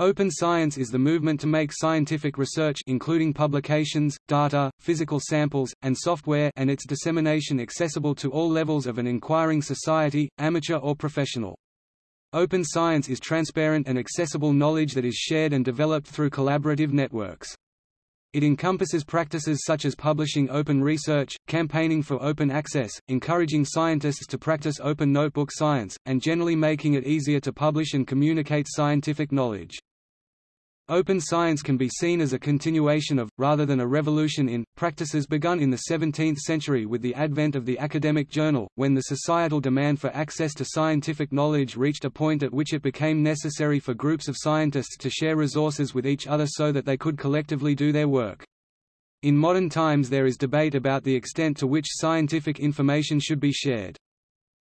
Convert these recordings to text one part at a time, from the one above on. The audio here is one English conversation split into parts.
Open science is the movement to make scientific research including publications, data, physical samples, and software and its dissemination accessible to all levels of an inquiring society, amateur or professional. Open science is transparent and accessible knowledge that is shared and developed through collaborative networks. It encompasses practices such as publishing open research, campaigning for open access, encouraging scientists to practice open notebook science, and generally making it easier to publish and communicate scientific knowledge. Open science can be seen as a continuation of, rather than a revolution in, practices begun in the 17th century with the advent of the academic journal, when the societal demand for access to scientific knowledge reached a point at which it became necessary for groups of scientists to share resources with each other so that they could collectively do their work. In modern times there is debate about the extent to which scientific information should be shared.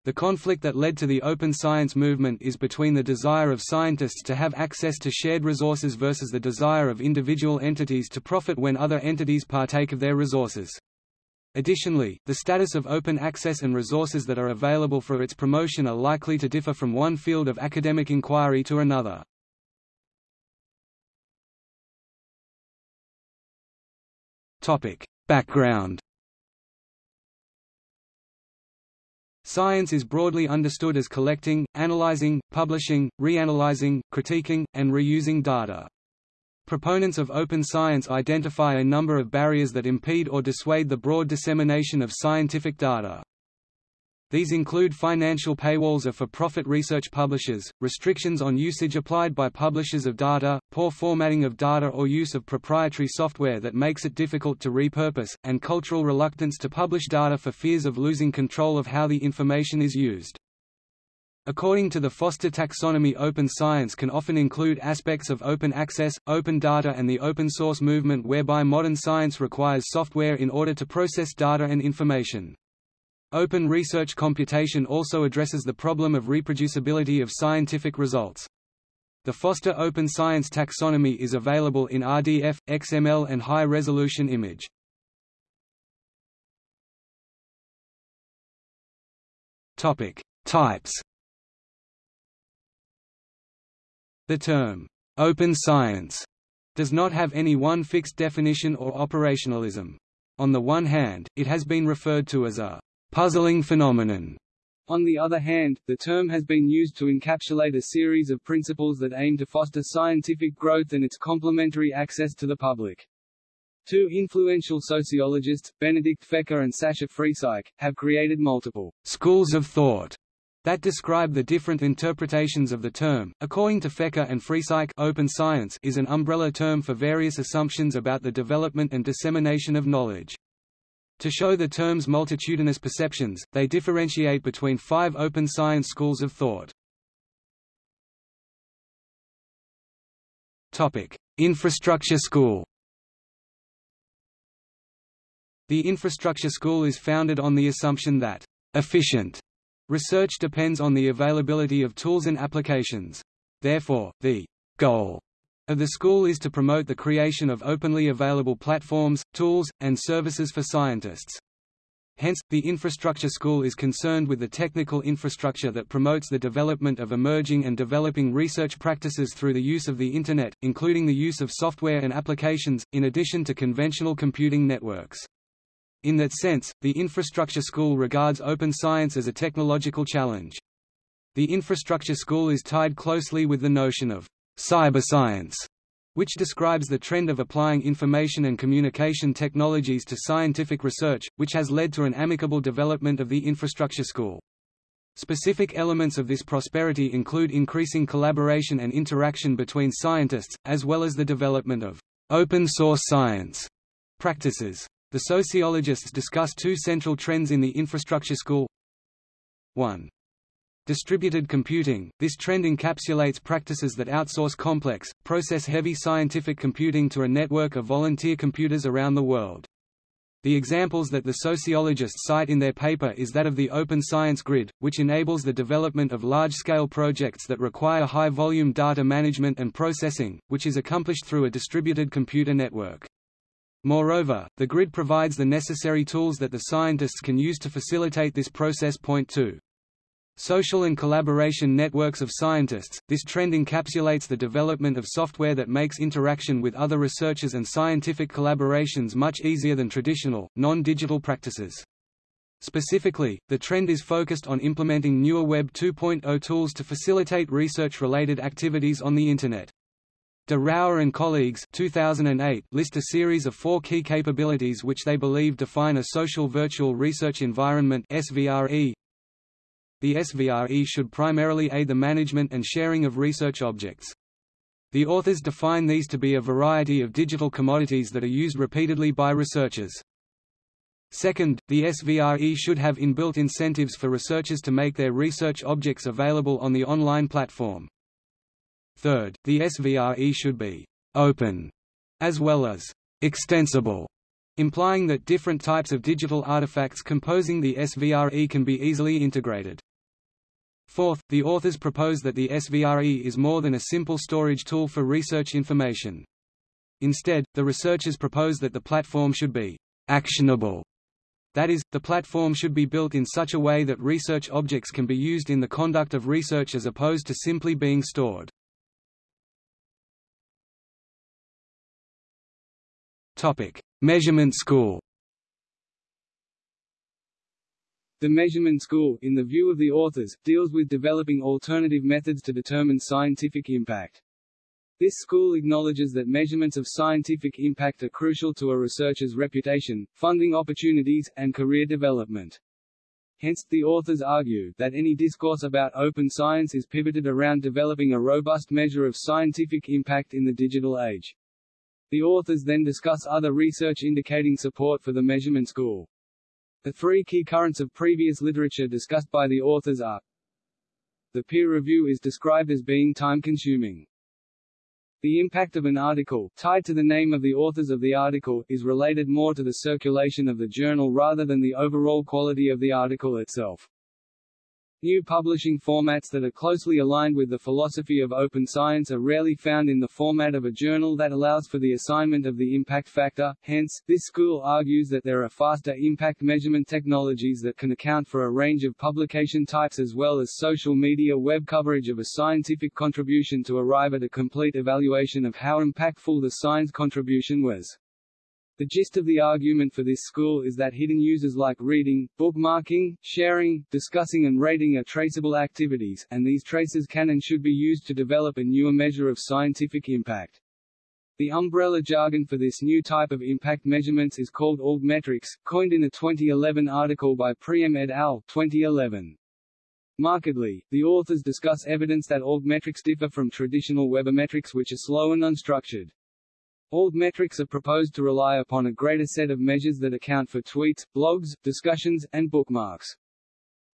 The conflict that led to the open science movement is between the desire of scientists to have access to shared resources versus the desire of individual entities to profit when other entities partake of their resources. Additionally, the status of open access and resources that are available for its promotion are likely to differ from one field of academic inquiry to another. Topic. Background Science is broadly understood as collecting, analyzing, publishing, reanalyzing, critiquing, and reusing data. Proponents of open science identify a number of barriers that impede or dissuade the broad dissemination of scientific data. These include financial paywalls of for-profit research publishers, restrictions on usage applied by publishers of data, poor formatting of data or use of proprietary software that makes it difficult to repurpose, and cultural reluctance to publish data for fears of losing control of how the information is used. According to the Foster taxonomy open science can often include aspects of open access, open data and the open source movement whereby modern science requires software in order to process data and information. Open research computation also addresses the problem of reproducibility of scientific results. The Foster Open Science taxonomy is available in RDF, XML and high-resolution image. Topic: Types. The term open science does not have any one fixed definition or operationalism. On the one hand, it has been referred to as a puzzling phenomenon. On the other hand, the term has been used to encapsulate a series of principles that aim to foster scientific growth and its complementary access to the public. Two influential sociologists, Benedict Fecher and Sascha Friesike, have created multiple schools of thought that describe the different interpretations of the term. According to Fecher and Friesike, open science is an umbrella term for various assumptions about the development and dissemination of knowledge. To show the term's multitudinous perceptions, they differentiate between five open science schools of thought. Infrastructure school The infrastructure school is founded on the assumption that efficient research depends on the availability of tools and applications. Therefore, the goal the school is to promote the creation of openly available platforms, tools, and services for scientists. Hence, the infrastructure school is concerned with the technical infrastructure that promotes the development of emerging and developing research practices through the use of the Internet, including the use of software and applications, in addition to conventional computing networks. In that sense, the infrastructure school regards open science as a technological challenge. The infrastructure school is tied closely with the notion of cyberscience, which describes the trend of applying information and communication technologies to scientific research, which has led to an amicable development of the infrastructure school. Specific elements of this prosperity include increasing collaboration and interaction between scientists, as well as the development of open-source science practices. The sociologists discuss two central trends in the infrastructure school 1. Distributed computing – This trend encapsulates practices that outsource complex, process-heavy scientific computing to a network of volunteer computers around the world. The examples that the sociologists cite in their paper is that of the Open Science Grid, which enables the development of large-scale projects that require high-volume data management and processing, which is accomplished through a distributed computer network. Moreover, the grid provides the necessary tools that the scientists can use to facilitate this process. Point 2. Social and collaboration networks of scientists, this trend encapsulates the development of software that makes interaction with other researchers and scientific collaborations much easier than traditional, non-digital practices. Specifically, the trend is focused on implementing newer Web 2.0 tools to facilitate research-related activities on the Internet. De Roure and colleagues 2008 list a series of four key capabilities which they believe define a social virtual research environment SVRE, the SVRE should primarily aid the management and sharing of research objects. The authors define these to be a variety of digital commodities that are used repeatedly by researchers. Second, the SVRE should have inbuilt incentives for researchers to make their research objects available on the online platform. Third, the SVRE should be «open» as well as «extensible», implying that different types of digital artifacts composing the SVRE can be easily integrated. Fourth, the authors propose that the SVRE is more than a simple storage tool for research information. Instead, the researchers propose that the platform should be actionable. That is, the platform should be built in such a way that research objects can be used in the conduct of research as opposed to simply being stored. Topic: Measurement School. The measurement school, in the view of the authors, deals with developing alternative methods to determine scientific impact. This school acknowledges that measurements of scientific impact are crucial to a researcher's reputation, funding opportunities, and career development. Hence, the authors argue that any discourse about open science is pivoted around developing a robust measure of scientific impact in the digital age. The authors then discuss other research indicating support for the measurement school. The three key currents of previous literature discussed by the authors are The peer review is described as being time-consuming. The impact of an article, tied to the name of the authors of the article, is related more to the circulation of the journal rather than the overall quality of the article itself. New publishing formats that are closely aligned with the philosophy of open science are rarely found in the format of a journal that allows for the assignment of the impact factor, hence, this school argues that there are faster impact measurement technologies that can account for a range of publication types as well as social media web coverage of a scientific contribution to arrive at a complete evaluation of how impactful the science contribution was. The gist of the argument for this school is that hidden users like reading, bookmarking, sharing, discussing and rating are traceable activities, and these traces can and should be used to develop a newer measure of scientific impact. The umbrella jargon for this new type of impact measurements is called metrics, coined in a 2011 article by Priem et al. 2011. Markedly, the authors discuss evidence that metrics differ from traditional webometrics which are slow and unstructured. Metrics are proposed to rely upon a greater set of measures that account for tweets, blogs, discussions, and bookmarks.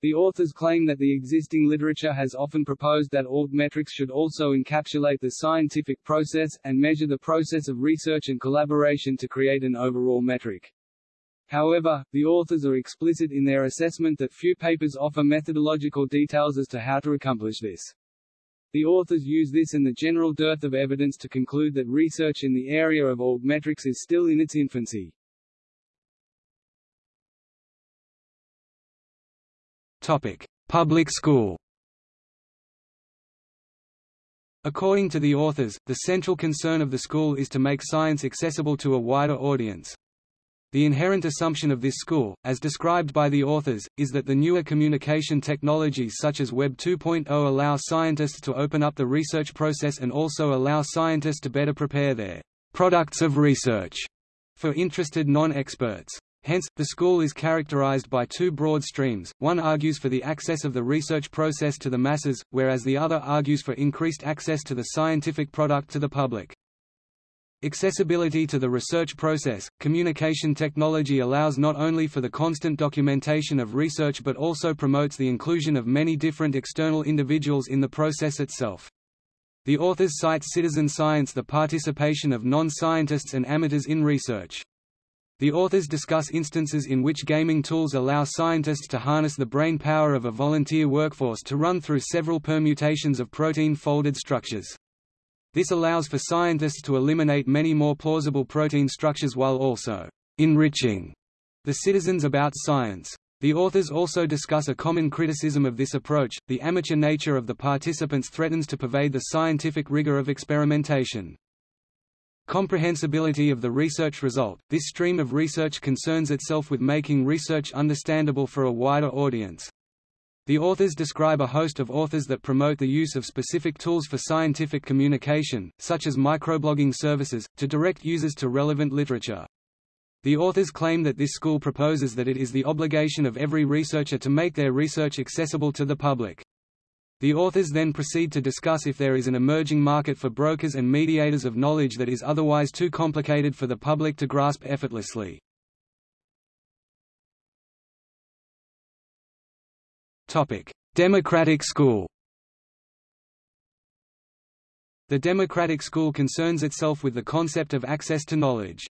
The authors claim that the existing literature has often proposed that metrics should also encapsulate the scientific process, and measure the process of research and collaboration to create an overall metric. However, the authors are explicit in their assessment that few papers offer methodological details as to how to accomplish this. The authors use this and the general dearth of evidence to conclude that research in the area of metrics is still in its infancy. Topic: Public school. According to the authors, the central concern of the school is to make science accessible to a wider audience. The inherent assumption of this school, as described by the authors, is that the newer communication technologies such as Web 2.0 allow scientists to open up the research process and also allow scientists to better prepare their products of research for interested non-experts. Hence, the school is characterized by two broad streams, one argues for the access of the research process to the masses, whereas the other argues for increased access to the scientific product to the public. Accessibility to the research process, communication technology allows not only for the constant documentation of research but also promotes the inclusion of many different external individuals in the process itself. The authors cite citizen science the participation of non-scientists and amateurs in research. The authors discuss instances in which gaming tools allow scientists to harness the brain power of a volunteer workforce to run through several permutations of protein-folded structures. This allows for scientists to eliminate many more plausible protein structures while also enriching the citizens about science. The authors also discuss a common criticism of this approach, the amateur nature of the participants threatens to pervade the scientific rigor of experimentation. Comprehensibility of the research result – This stream of research concerns itself with making research understandable for a wider audience. The authors describe a host of authors that promote the use of specific tools for scientific communication, such as microblogging services, to direct users to relevant literature. The authors claim that this school proposes that it is the obligation of every researcher to make their research accessible to the public. The authors then proceed to discuss if there is an emerging market for brokers and mediators of knowledge that is otherwise too complicated for the public to grasp effortlessly. Democratic school The democratic school concerns itself with the concept of access to knowledge.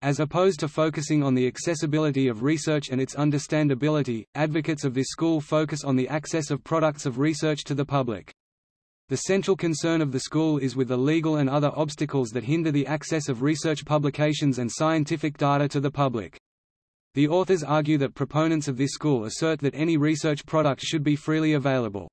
As opposed to focusing on the accessibility of research and its understandability, advocates of this school focus on the access of products of research to the public. The central concern of the school is with the legal and other obstacles that hinder the access of research publications and scientific data to the public. The authors argue that proponents of this school assert that any research product should be freely available.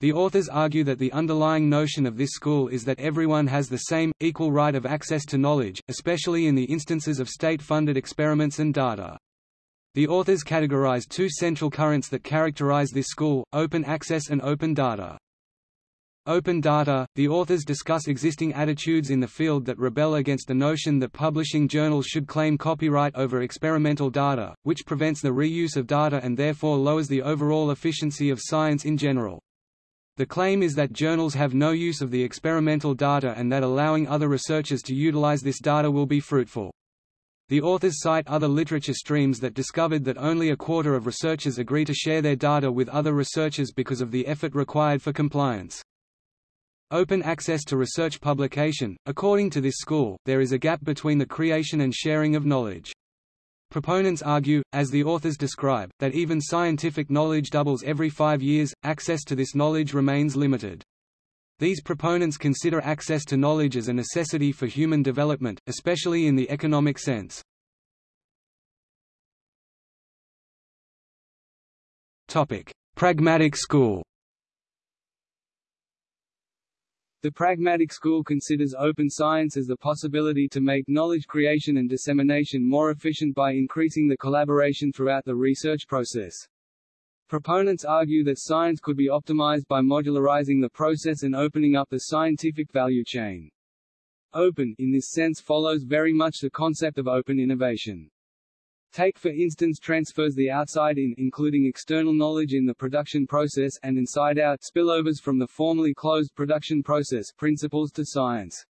The authors argue that the underlying notion of this school is that everyone has the same, equal right of access to knowledge, especially in the instances of state-funded experiments and data. The authors categorize two central currents that characterize this school, open access and open data. Open data – The authors discuss existing attitudes in the field that rebel against the notion that publishing journals should claim copyright over experimental data, which prevents the reuse of data and therefore lowers the overall efficiency of science in general. The claim is that journals have no use of the experimental data and that allowing other researchers to utilize this data will be fruitful. The authors cite other literature streams that discovered that only a quarter of researchers agree to share their data with other researchers because of the effort required for compliance. Open access to research publication – According to this school, there is a gap between the creation and sharing of knowledge. Proponents argue, as the authors describe, that even scientific knowledge doubles every five years, access to this knowledge remains limited. These proponents consider access to knowledge as a necessity for human development, especially in the economic sense. Pragmatic school The pragmatic school considers open science as the possibility to make knowledge creation and dissemination more efficient by increasing the collaboration throughout the research process. Proponents argue that science could be optimized by modularizing the process and opening up the scientific value chain. Open, in this sense follows very much the concept of open innovation. Take for instance transfers the outside-in including external knowledge in the production process and inside-out spillovers from the formerly closed production process principles to science.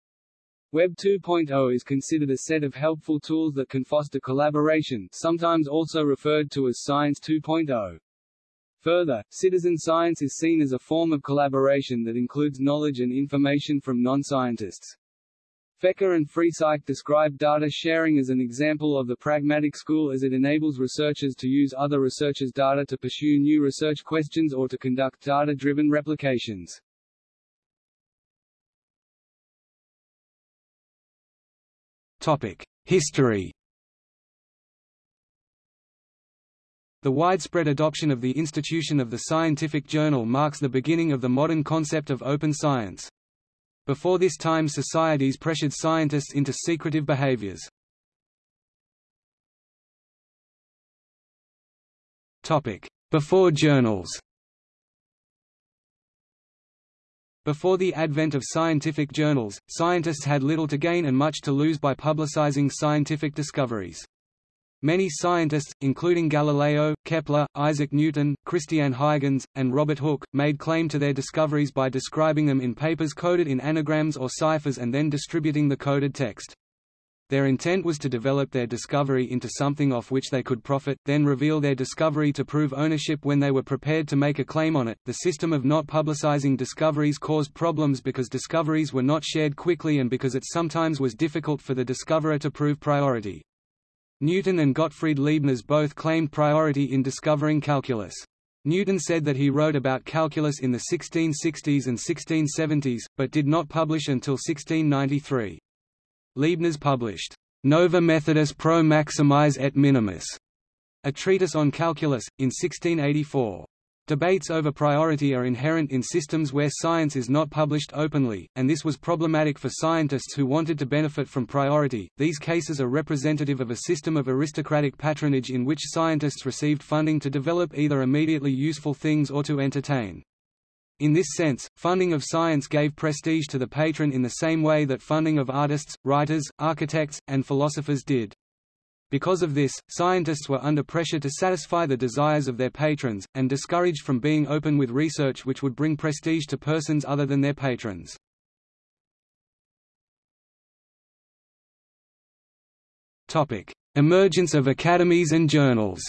Web 2.0 is considered a set of helpful tools that can foster collaboration sometimes also referred to as Science 2.0. Further, citizen science is seen as a form of collaboration that includes knowledge and information from non-scientists. Fecher and Friesike describe data sharing as an example of the pragmatic school as it enables researchers to use other researchers' data to pursue new research questions or to conduct data-driven replications. History The widespread adoption of the institution of the scientific journal marks the beginning of the modern concept of open science. Before this time societies pressured scientists into secretive behaviors. Before journals Before the advent of scientific journals, scientists had little to gain and much to lose by publicizing scientific discoveries. Many scientists, including Galileo, Kepler, Isaac Newton, Christian Huygens, and Robert Hooke, made claim to their discoveries by describing them in papers coded in anagrams or ciphers and then distributing the coded text. Their intent was to develop their discovery into something off which they could profit, then reveal their discovery to prove ownership when they were prepared to make a claim on it. The system of not publicizing discoveries caused problems because discoveries were not shared quickly and because it sometimes was difficult for the discoverer to prove priority. Newton and Gottfried Leibniz both claimed priority in discovering calculus. Newton said that he wrote about calculus in the 1660s and 1670s, but did not publish until 1693. Leibniz published, Nova Methodus pro maximis et minimis, A Treatise on Calculus, in 1684. Debates over priority are inherent in systems where science is not published openly, and this was problematic for scientists who wanted to benefit from priority. These cases are representative of a system of aristocratic patronage in which scientists received funding to develop either immediately useful things or to entertain. In this sense, funding of science gave prestige to the patron in the same way that funding of artists, writers, architects, and philosophers did. Because of this, scientists were under pressure to satisfy the desires of their patrons, and discouraged from being open with research which would bring prestige to persons other than their patrons. Emergence of academies and journals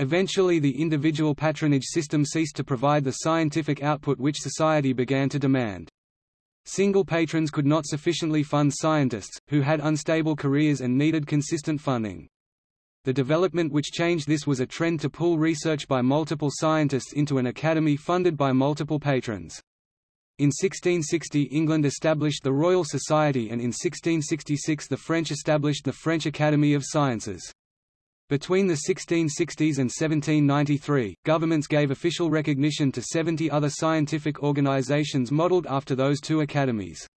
Eventually the individual patronage system ceased to provide the scientific output which society began to demand. Single patrons could not sufficiently fund scientists, who had unstable careers and needed consistent funding. The development which changed this was a trend to pool research by multiple scientists into an academy funded by multiple patrons. In 1660 England established the Royal Society and in 1666 the French established the French Academy of Sciences. Between the 1660s and 1793, governments gave official recognition to 70 other scientific organizations modeled after those two academies.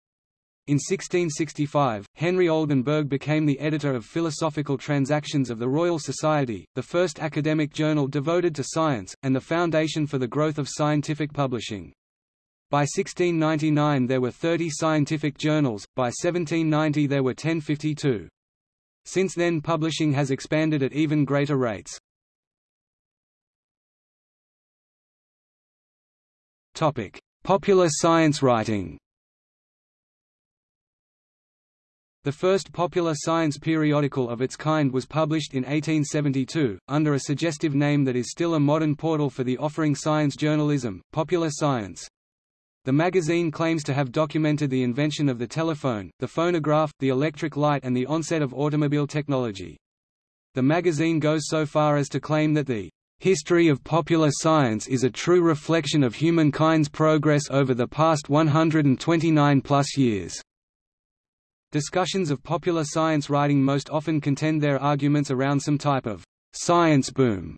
In 1665, Henry Oldenburg became the editor of Philosophical Transactions of the Royal Society, the first academic journal devoted to science, and the foundation for the growth of scientific publishing. By 1699 there were 30 scientific journals, by 1790 there were 1052. Since then publishing has expanded at even greater rates. Popular science writing The first popular science periodical of its kind was published in 1872, under a suggestive name that is still a modern portal for the offering science journalism, Popular Science. The magazine claims to have documented the invention of the telephone, the phonograph, the electric light and the onset of automobile technology. The magazine goes so far as to claim that the history of popular science is a true reflection of humankind's progress over the past 129 plus years. Discussions of popular science writing most often contend their arguments around some type of science boom.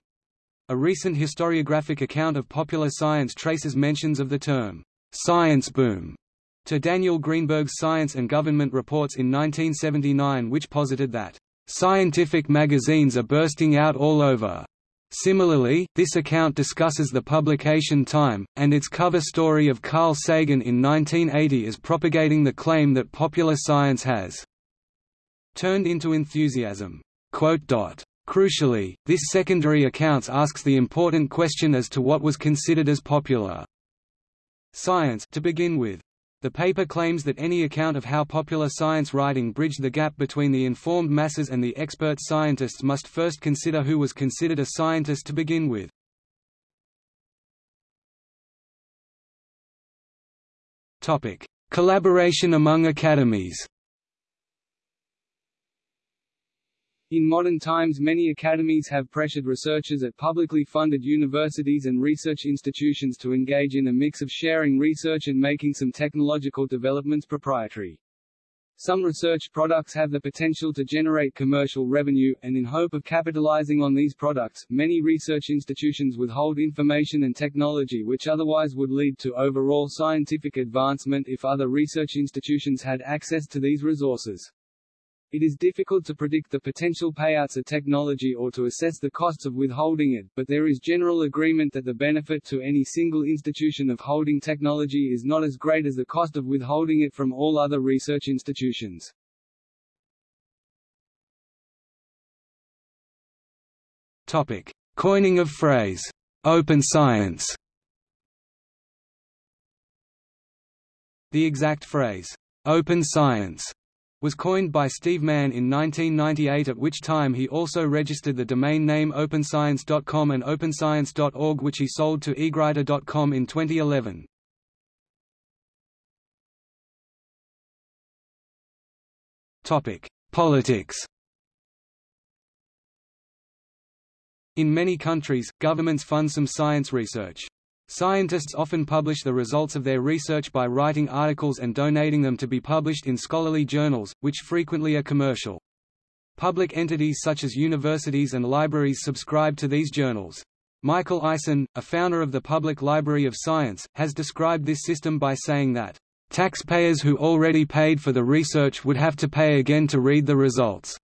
A recent historiographic account of popular science traces mentions of the term science boom to Daniel Greenberg's Science and Government reports in 1979 which posited that scientific magazines are bursting out all over. Similarly, this account discusses the publication time, and its cover story of Carl Sagan in 1980 is propagating the claim that popular science has turned into enthusiasm. Crucially, this secondary accounts asks the important question as to what was considered as popular science to begin with. The paper claims that any account of how popular science writing bridged the gap between the informed masses and the expert scientists must first consider who was considered a scientist to begin with. Topic: Collaboration among academies. In modern times many academies have pressured researchers at publicly funded universities and research institutions to engage in a mix of sharing research and making some technological developments proprietary. Some research products have the potential to generate commercial revenue, and in hope of capitalizing on these products, many research institutions withhold information and technology which otherwise would lead to overall scientific advancement if other research institutions had access to these resources. It is difficult to predict the potential payouts of technology or to assess the costs of withholding it, but there is general agreement that the benefit to any single institution of holding technology is not as great as the cost of withholding it from all other research institutions. Topic: Coining of phrase "open science." The exact phrase "open science" was coined by Steve Mann in 1998 at which time he also registered the domain name openscience.com and openscience.org which he sold to degruyter.com in 2011. Politics In many countries, governments fund some science research. Scientists often publish the results of their research by writing articles and donating them to be published in scholarly journals, which frequently are commercial. Public entities such as universities and libraries subscribe to these journals. Michael Eisen, a founder of the Public Library of Science, has described this system by saying that, "...taxpayers who already paid for the research would have to pay again to read the results."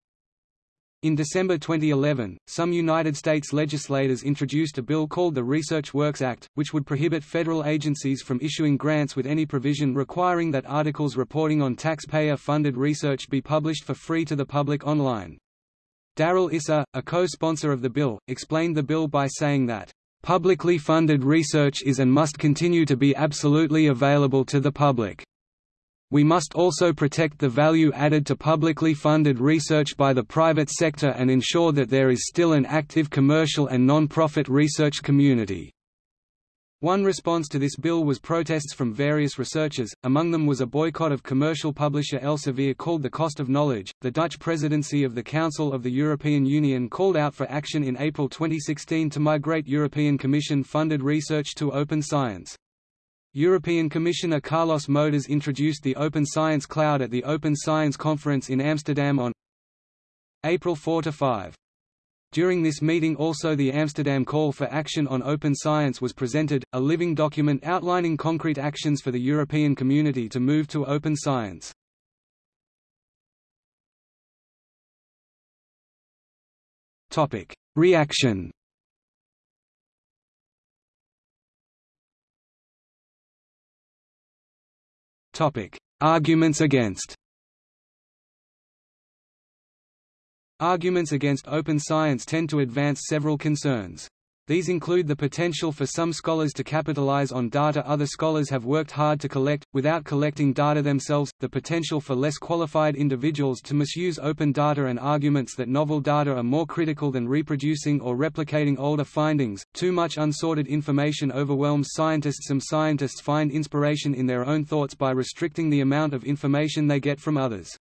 In December 2011, some United States legislators introduced a bill called the Research Works Act, which would prohibit federal agencies from issuing grants with any provision requiring that articles reporting on taxpayer-funded research be published for free to the public online. Darrell Issa, a co-sponsor of the bill, explained the bill by saying that, "...publicly funded research is and must continue to be absolutely available to the public." We must also protect the value added to publicly funded research by the private sector and ensure that there is still an active commercial and non-profit research community. One response to this bill was protests from various researchers, among them was a boycott of commercial publisher Elsevier called The Cost of Knowledge. The Dutch presidency of the Council of the European Union called out for action in April 2016 to migrate European Commission funded research to open science. European Commissioner Carlos Moedas introduced the Open Science Cloud at the Open Science Conference in Amsterdam on April 4–5. During this meeting also the Amsterdam Call for Action on Open Science was presented, a living document outlining concrete actions for the European community to move to open science. Reaction Arguments against Arguments against open science tend to advance several concerns. These include the potential for some scholars to capitalize on data other scholars have worked hard to collect, without collecting data themselves, the potential for less qualified individuals to misuse open data and arguments that novel data are more critical than reproducing or replicating older findings. Too much unsorted information overwhelms scientists. Some scientists find inspiration in their own thoughts by restricting the amount of information they get from others.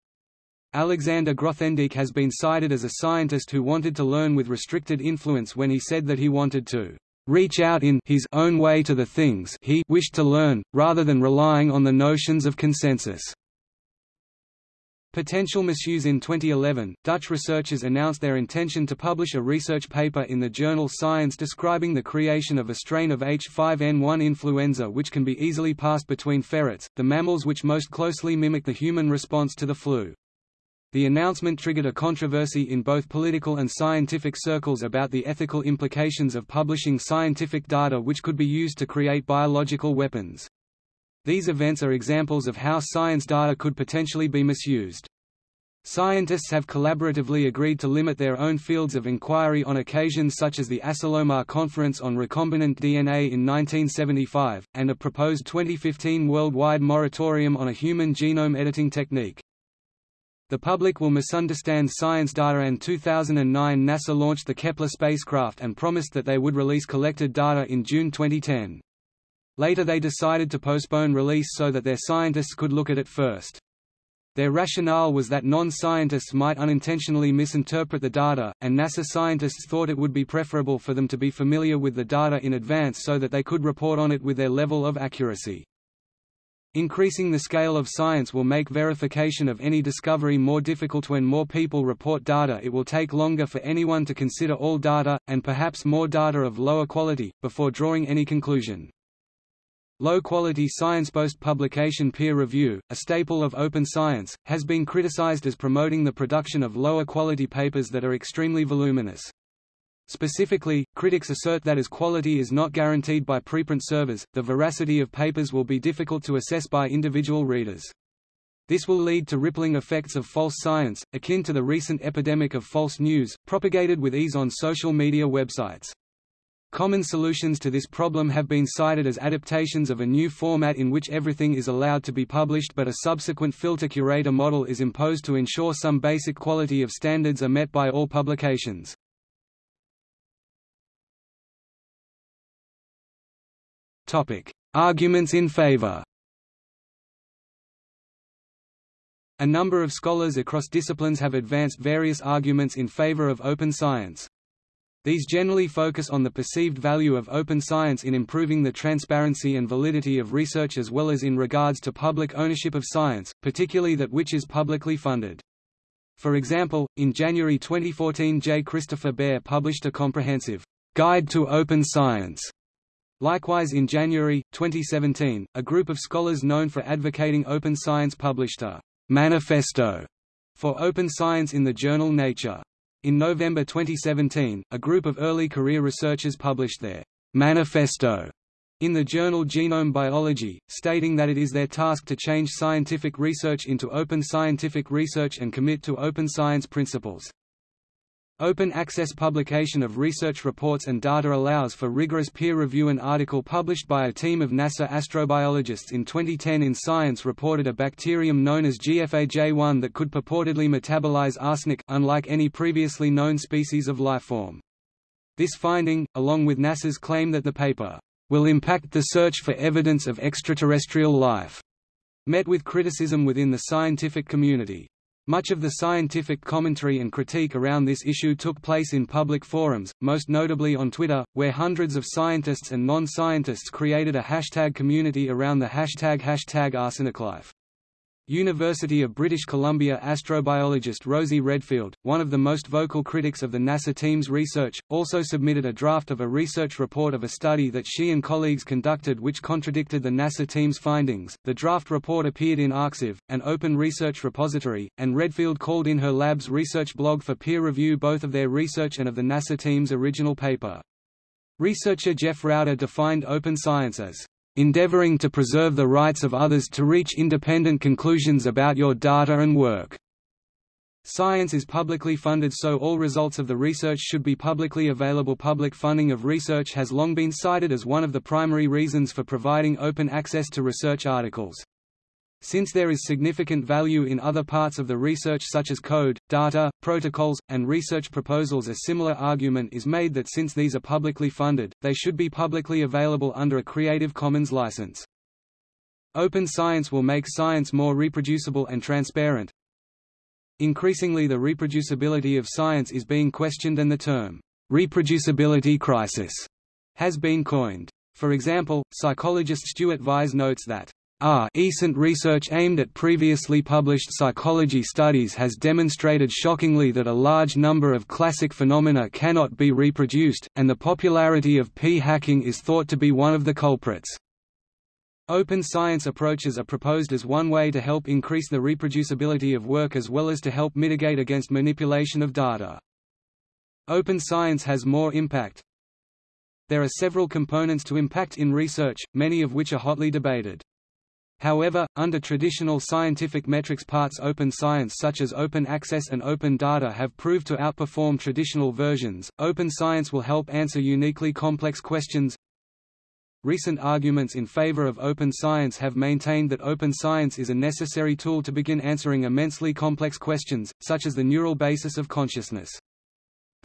Alexander Grothendieck has been cited as a scientist who wanted to learn with restricted influence when he said that he wanted to reach out in his own way to the things he wished to learn, rather than relying on the notions of consensus. Potential misuse In 2011, Dutch researchers announced their intention to publish a research paper in the journal Science describing the creation of a strain of H5N1 influenza which can be easily passed between ferrets, the mammals which most closely mimic the human response to the flu. The announcement triggered a controversy in both political and scientific circles about the ethical implications of publishing scientific data which could be used to create biological weapons. These events are examples of how science data could potentially be misused. Scientists have collaboratively agreed to limit their own fields of inquiry on occasions such as the Asilomar Conference on Recombinant DNA in 1975, and a proposed 2015 worldwide moratorium on a human genome editing technique. The public will misunderstand science data and 2009 NASA launched the Kepler spacecraft and promised that they would release collected data in June 2010. Later they decided to postpone release so that their scientists could look at it first. Their rationale was that non-scientists might unintentionally misinterpret the data, and NASA scientists thought it would be preferable for them to be familiar with the data in advance so that they could report on it with their level of accuracy. Increasing the scale of science will make verification of any discovery more difficult when more people report data it will take longer for anyone to consider all data, and perhaps more data of lower quality, before drawing any conclusion. Low-quality science-based publication peer review, a staple of open science, has been criticized as promoting the production of lower-quality papers that are extremely voluminous. Specifically, critics assert that as quality is not guaranteed by preprint servers, the veracity of papers will be difficult to assess by individual readers. This will lead to rippling effects of false science, akin to the recent epidemic of false news, propagated with ease on social media websites. Common solutions to this problem have been cited as adaptations of a new format in which everything is allowed to be published but a subsequent filter-curator model is imposed to ensure some basic quality of standards are met by all publications. Topic: Arguments in favor. A number of scholars across disciplines have advanced various arguments in favor of open science. These generally focus on the perceived value of open science in improving the transparency and validity of research as well as in regards to public ownership of science, particularly that which is publicly funded. For example, in January 2014 J. Christopher Bare published a comprehensive Guide to Open Science. Likewise in January, 2017, a group of scholars known for advocating open science published a Manifesto for Open Science in the journal Nature. In November 2017, a group of early career researchers published their Manifesto in the journal Genome Biology, stating that it is their task to change scientific research into open scientific research and commit to open science principles. Open access publication of research reports and data allows for rigorous peer review. An article published by a team of NASA astrobiologists in 2010 in Science reported a bacterium known as GFAJ1 that could purportedly metabolize arsenic, unlike any previously known species of lifeform. This finding, along with NASA's claim that the paper will impact the search for evidence of extraterrestrial life, met with criticism within the scientific community. Much of the scientific commentary and critique around this issue took place in public forums, most notably on Twitter, where hundreds of scientists and non-scientists created a hashtag community around the hashtag hashtag arseniclife. University of British Columbia astrobiologist Rosie Redfield, one of the most vocal critics of the NASA team's research, also submitted a draft of a research report of a study that she and colleagues conducted which contradicted the NASA team's findings. The draft report appeared in arXiv, an open research repository, and Redfield called in her lab's research blog for peer review both of their research and of the NASA team's original paper. Researcher Jeff Rouder defined open science as endeavoring to preserve the rights of others to reach independent conclusions about your data and work. Science is publicly funded so all results of the research should be publicly available Public funding of research has long been cited as one of the primary reasons for providing open access to research articles. Since there is significant value in other parts of the research such as code, data, protocols, and research proposals a similar argument is made that since these are publicly funded, they should be publicly available under a Creative Commons license. Open science will make science more reproducible and transparent. Increasingly the reproducibility of science is being questioned and the term, reproducibility crisis, has been coined. For example, psychologist Stuart Vyse notes that our recent research aimed at previously published psychology studies has demonstrated shockingly that a large number of classic phenomena cannot be reproduced, and the popularity of p-hacking is thought to be one of the culprits. Open science approaches are proposed as one way to help increase the reproducibility of work as well as to help mitigate against manipulation of data. Open science has more impact. There are several components to impact in research, many of which are hotly debated. However, under traditional scientific metrics parts open science such as open access and open data have proved to outperform traditional versions. Open science will help answer uniquely complex questions. Recent arguments in favor of open science have maintained that open science is a necessary tool to begin answering immensely complex questions, such as the neural basis of consciousness.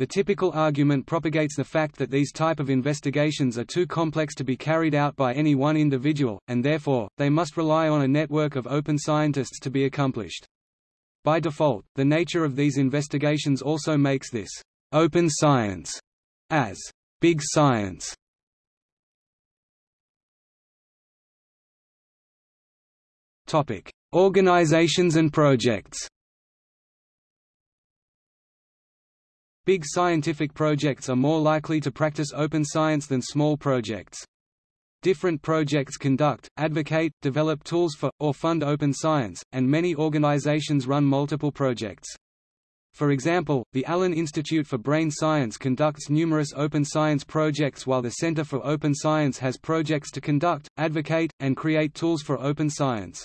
The typical argument propagates the fact that these type of investigations are too complex to be carried out by any one individual, and therefore, they must rely on a network of open scientists to be accomplished. By default, the nature of these investigations also makes this open science as big science. Topic: Organizations and projects. Big scientific projects are more likely to practice open science than small projects. Different projects conduct, advocate, develop tools for, or fund open science, and many organizations run multiple projects. For example, the Allen Institute for Brain Science conducts numerous open science projects while the Center for Open Science has projects to conduct, advocate, and create tools for open science.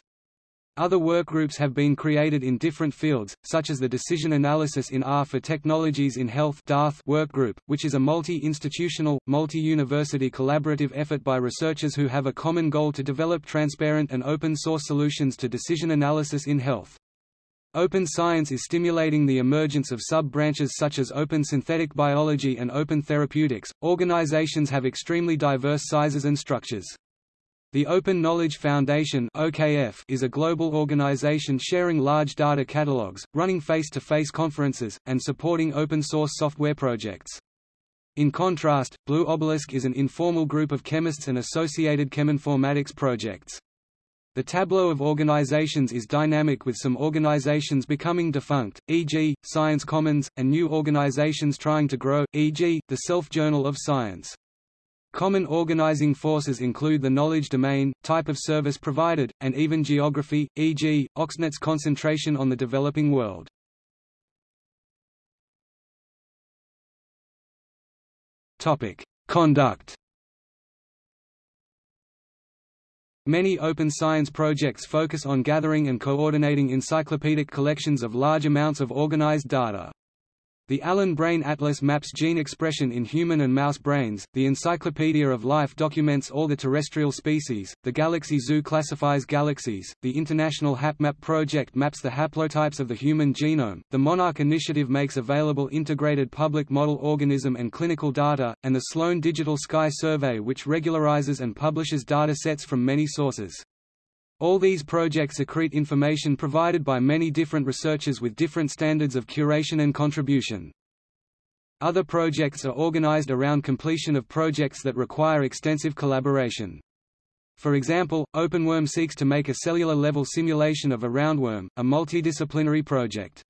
Other workgroups have been created in different fields, such as the Decision Analysis in R for Technologies in Health workgroup, which is a multi-institutional, multi-university collaborative effort by researchers who have a common goal to develop transparent and open-source solutions to decision analysis in health. Open science is stimulating the emergence of sub-branches such as open synthetic biology and open therapeutics. Organizations have extremely diverse sizes and structures. The Open Knowledge Foundation (OKF) is a global organization sharing large data catalogs, running face-to-face -face conferences, and supporting open-source software projects. In contrast, Blue Obelisk is an informal group of chemists and associated cheminformatics projects. The tableau of organizations is dynamic with some organizations becoming defunct, e.g., Science Commons, and new organizations trying to grow, e.g., the Self-Journal of Science. Common organizing forces include the knowledge domain, type of service provided, and even geography, e.g., Oxnet's concentration on the developing world. Conduct Many open science projects focus on gathering and coordinating encyclopedic collections of large amounts of organized data. The Allen Brain Atlas maps gene expression in human and mouse brains, the Encyclopedia of Life documents all the terrestrial species, the Galaxy Zoo classifies galaxies, the International HapMap project maps the haplotypes of the human genome, the Monarch Initiative makes available integrated public model organism and clinical data, and the Sloan Digital Sky Survey which regularizes and publishes data sets from many sources. All these projects accrete information provided by many different researchers with different standards of curation and contribution. Other projects are organized around completion of projects that require extensive collaboration. For example, OpenWorm seeks to make a cellular-level simulation of a roundworm, a multidisciplinary project.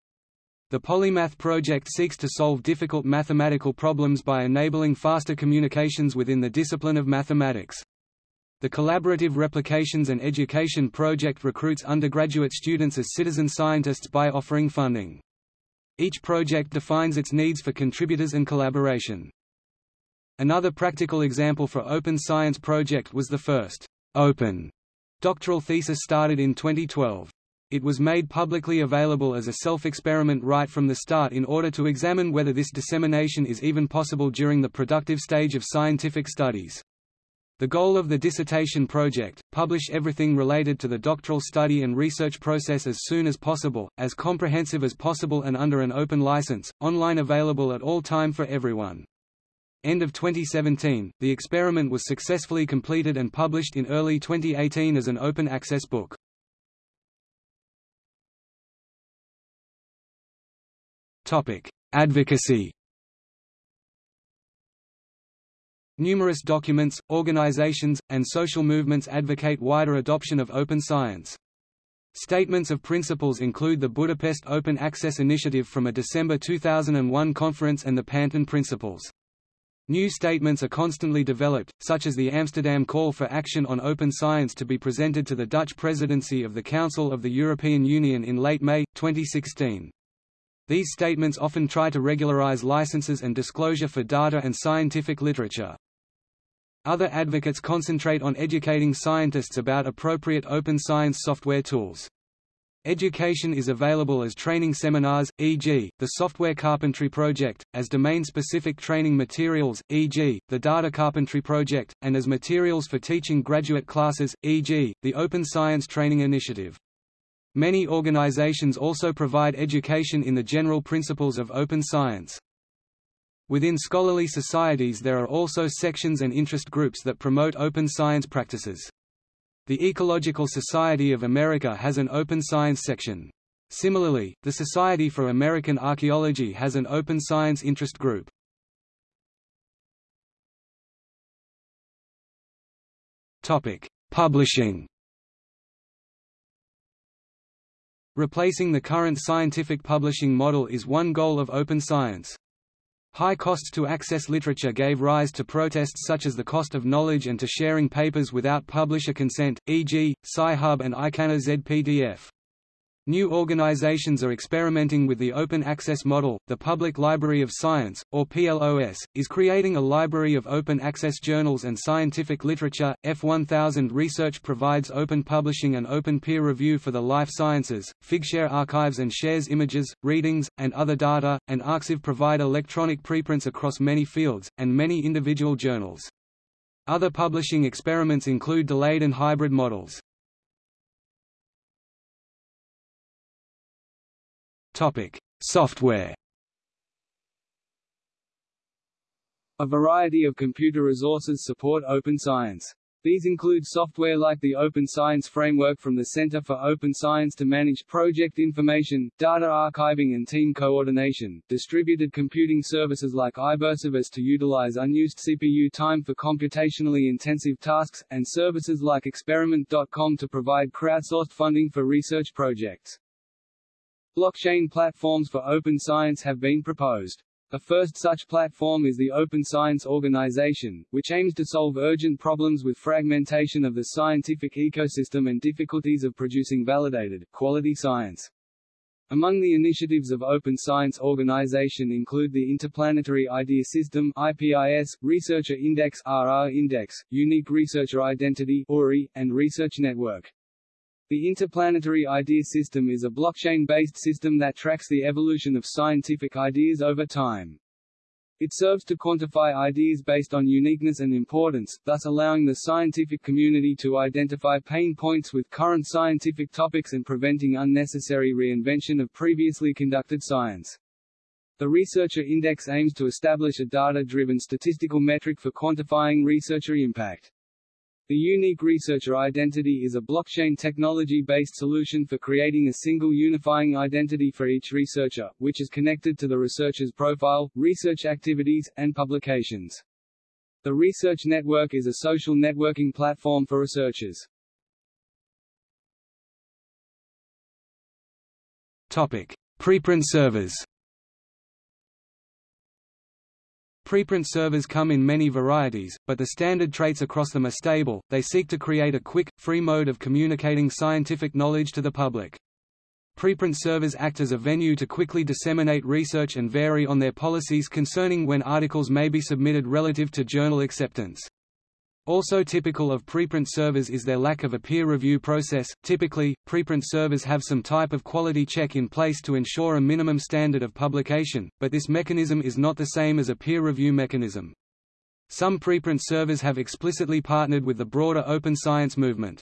The Polymath project seeks to solve difficult mathematical problems by enabling faster communications within the discipline of mathematics. The Collaborative Replications and Education Project recruits undergraduate students as citizen scientists by offering funding. Each project defines its needs for contributors and collaboration. Another practical example for Open Science Project was the first open doctoral thesis started in 2012. It was made publicly available as a self-experiment right from the start in order to examine whether this dissemination is even possible during the productive stage of scientific studies. The goal of the dissertation project, publish everything related to the doctoral study and research process as soon as possible, as comprehensive as possible and under an open license, online available at all time for everyone. End of 2017, the experiment was successfully completed and published in early 2018 as an open access book. Advocacy Numerous documents, organizations, and social movements advocate wider adoption of open science. Statements of principles include the Budapest Open Access Initiative from a December 2001 conference and the Panton Principles. New statements are constantly developed, such as the Amsterdam Call for Action on Open Science to be presented to the Dutch presidency of the Council of the European Union in late May, 2016. These statements often try to regularize licenses and disclosure for data and scientific literature. Other advocates concentrate on educating scientists about appropriate open science software tools. Education is available as training seminars, e.g., the Software Carpentry Project, as domain-specific training materials, e.g., the Data Carpentry Project, and as materials for teaching graduate classes, e.g., the Open Science Training Initiative. Many organizations also provide education in the general principles of open science. Within scholarly societies there are also sections and interest groups that promote open science practices. The Ecological Society of America has an open science section. Similarly, the Society for American Archaeology has an open science interest group. Publishing Replacing the current scientific publishing model is one goal of open science. High costs to access literature gave rise to protests such as the cost of knowledge and to sharing papers without publisher consent, e.g., Sci-Hub and ICanHazPDF. New organizations are experimenting with the open access model. The Public Library of Science, or PLOS, is creating a library of open access journals and scientific literature. F1000 Research provides open publishing and open peer review for the life sciences. Figshare archives and shares images, readings, and other data, and Arxiv provide electronic preprints across many fields, and many individual journals. Other publishing experiments include delayed and hybrid models. Topic: Software. A variety of computer resources support open science. These include software like the Open Science Framework from the Center for Open Science to manage project information, data archiving and team coordination, distributed computing services like Ibercivis to utilize unused CPU time for computationally intensive tasks, and services like Experiment.com to provide crowdsourced funding for research projects. Blockchain platforms for open science have been proposed. A first such platform is the Open Science Organization, which aims to solve urgent problems with fragmentation of the scientific ecosystem and difficulties of producing validated, quality science. Among the initiatives of Open Science Organization include the Interplanetary Idea System IPIS, Researcher Index RR Index, Unique Researcher Identity URI, and Research Network. The Interplanetary Idea System is a blockchain-based system that tracks the evolution of scientific ideas over time. It serves to quantify ideas based on uniqueness and importance, thus allowing the scientific community to identify pain points with current scientific topics and preventing unnecessary reinvention of previously conducted science. The Researcher Index aims to establish a data-driven statistical metric for quantifying researcher impact. The Unique Researcher Identity is a blockchain technology-based solution for creating a single unifying identity for each researcher, which is connected to the researcher's profile, research activities, and publications. The Research Network is a social networking platform for researchers. Topic: Preprint servers. Preprint servers come in many varieties, but the standard traits across them are stable, they seek to create a quick, free mode of communicating scientific knowledge to the public. Preprint servers act as a venue to quickly disseminate research and vary on their policies concerning when articles may be submitted relative to journal acceptance. Also typical of preprint servers is their lack of a peer review process. Typically, preprint servers have some type of quality check in place to ensure a minimum standard of publication, but this mechanism is not the same as a peer review mechanism. Some preprint servers have explicitly partnered with the broader open science movement.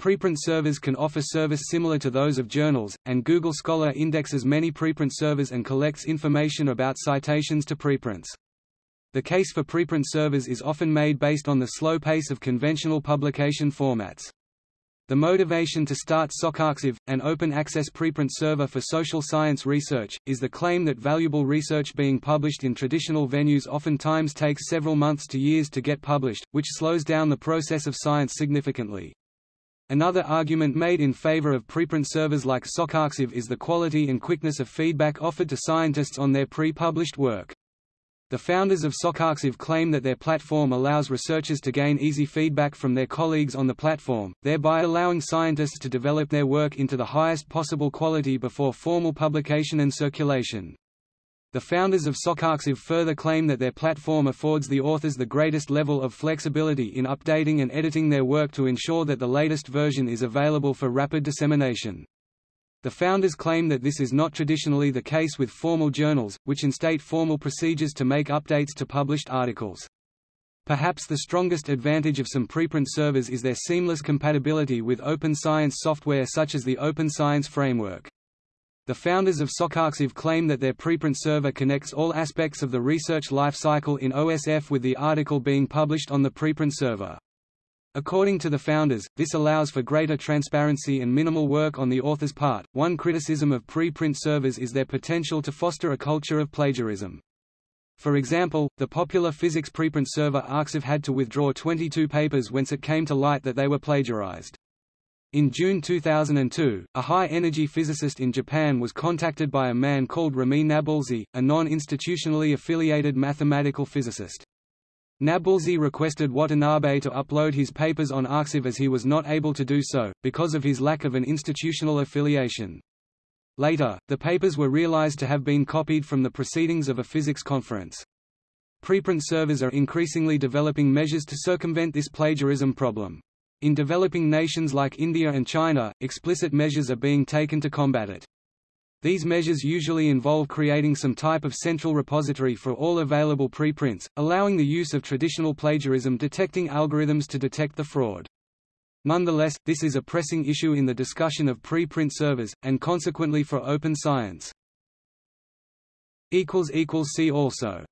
Preprint servers can offer service similar to those of journals, and Google Scholar indexes many preprint servers and collects information about citations to preprints. The case for preprint servers is often made based on the slow pace of conventional publication formats. The motivation to start SocArXiv, an open-access preprint server for social science research, is the claim that valuable research being published in traditional venues oftentimes takes several months to years to get published, which slows down the process of science significantly. Another argument made in favor of preprint servers like SocArXiv is the quality and quickness of feedback offered to scientists on their pre-published work. The founders of SocArXiv claim that their platform allows researchers to gain easy feedback from their colleagues on the platform, thereby allowing scientists to develop their work into the highest possible quality before formal publication and circulation. The founders of SocArXiv further claim that their platform affords the authors the greatest level of flexibility in updating and editing their work to ensure that the latest version is available for rapid dissemination. The founders claim that this is not traditionally the case with formal journals, which instate formal procedures to make updates to published articles. Perhaps the strongest advantage of some preprint servers is their seamless compatibility with open science software such as the Open Science Framework. The founders of SocArXiv claim that their preprint server connects all aspects of the research life cycle in OSF with the article being published on the preprint server. According to the founders, this allows for greater transparency and minimal work on the author's part. One criticism of pre-print servers is their potential to foster a culture of plagiarism. For example, the popular physics preprint server ArXiv had to withdraw 22 papers once it came to light that they were plagiarized. In June 2002, a high-energy physicist in Japan was contacted by a man called Rami Nabulsi, a non-institutionally affiliated mathematical physicist. Nabulsi requested Watanabe to upload his papers on ArXiv as he was not able to do so, because of his lack of an institutional affiliation. Later, the papers were realized to have been copied from the proceedings of a physics conference. Preprint servers are increasingly developing measures to circumvent this plagiarism problem. In developing nations like India and China, explicit measures are being taken to combat it. These measures usually involve creating some type of central repository for all available preprints, allowing the use of traditional plagiarism detecting algorithms to detect the fraud. Nonetheless, this is a pressing issue in the discussion of preprint servers, and consequently for open science. See also